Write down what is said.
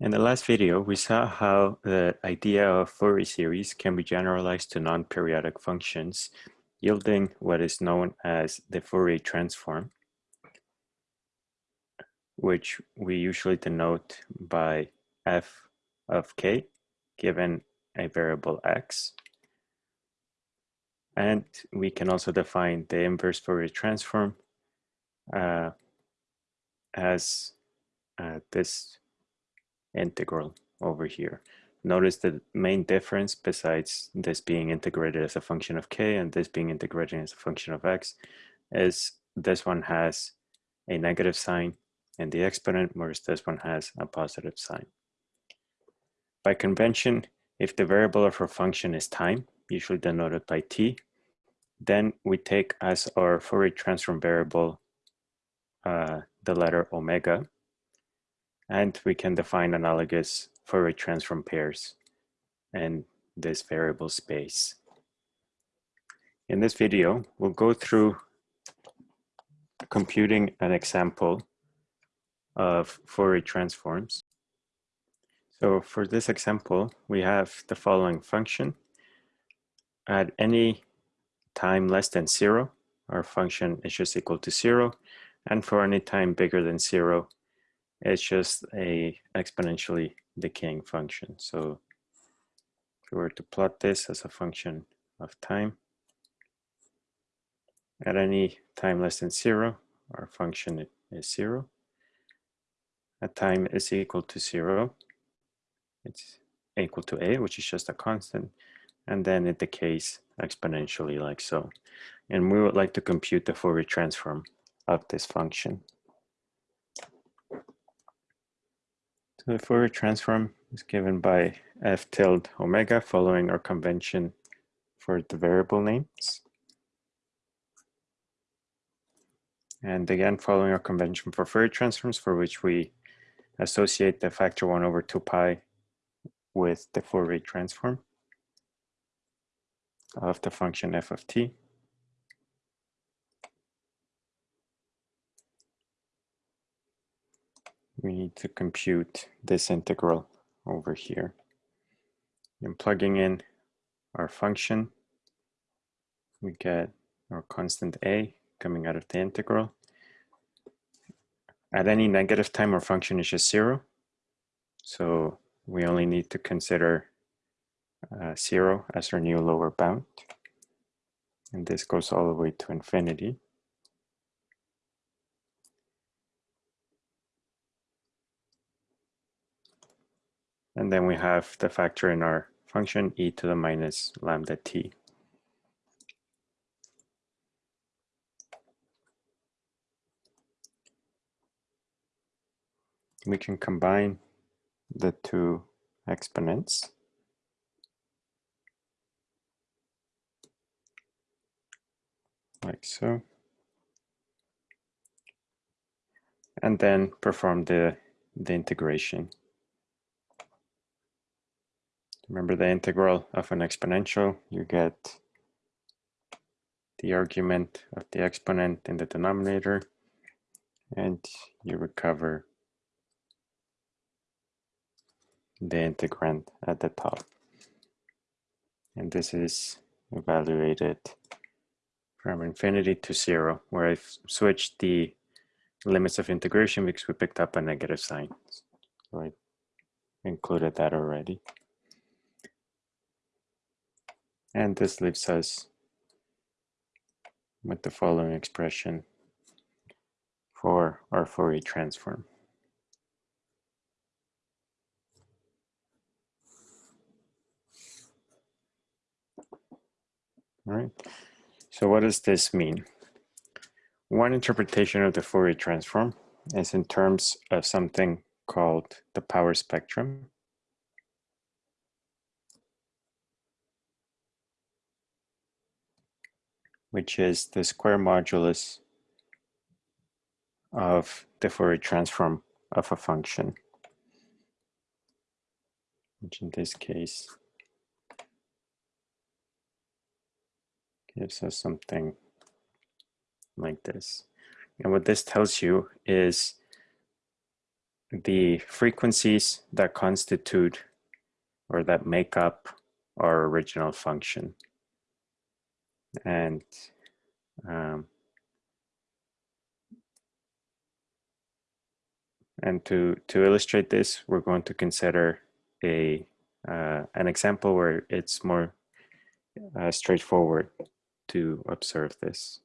In the last video, we saw how the idea of Fourier series can be generalized to non-periodic functions, yielding what is known as the Fourier transform, which we usually denote by f of k, given a variable x. And we can also define the inverse Fourier transform uh, as uh, this integral over here. Notice the main difference besides this being integrated as a function of k and this being integrated as a function of x is this one has a negative sign in the exponent whereas this one has a positive sign. By convention, if the variable of our function is time, usually denoted by t, then we take as our Fourier transform variable uh, the letter omega and we can define analogous Fourier transform pairs in this variable space. In this video, we'll go through computing an example of Fourier transforms. So for this example, we have the following function. At any time less than zero, our function is just equal to zero. And for any time bigger than zero, it's just a exponentially decaying function. So if we were to plot this as a function of time, at any time less than zero, our function is zero. At time is equal to zero, it's equal to a, which is just a constant, and then it decays exponentially like so. And we would like to compute the Fourier transform of this function. The Fourier transform is given by f tilde omega following our convention for the variable names. And again, following our convention for Fourier transforms for which we associate the factor 1 over 2 pi with the Fourier transform of the function f of t. we need to compute this integral over here. And plugging in our function, we get our constant a coming out of the integral. At any negative time, our function is just zero. So we only need to consider uh, zero as our new lower bound. And this goes all the way to infinity. And then we have the factor in our function e to the minus lambda t. We can combine the two exponents. Like so. And then perform the, the integration. Remember the integral of an exponential, you get the argument of the exponent in the denominator and you recover the integrand at the top. And this is evaluated from infinity to zero, where I've switched the limits of integration because we picked up a negative sign. So I included that already. And this leaves us with the following expression for our Fourier transform. All right, so what does this mean? One interpretation of the Fourier transform is in terms of something called the power spectrum. Which is the square modulus of the Fourier transform of a function, which in this case gives us something like this. And what this tells you is the frequencies that constitute or that make up our original function. And um, and to, to illustrate this, we're going to consider a uh, an example where it's more uh, straightforward to observe this.